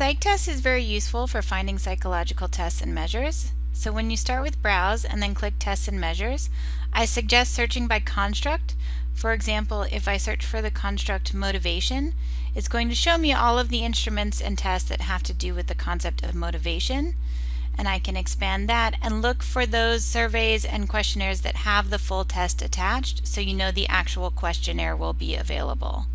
PsycTESTS is very useful for finding psychological tests and measures. So when you start with Browse and then click Tests and Measures, I suggest searching by construct. For example, if I search for the construct motivation, it's going to show me all of the instruments and tests that have to do with the concept of motivation. And I can expand that and look for those surveys and questionnaires that have the full test attached so you know the actual questionnaire will be available.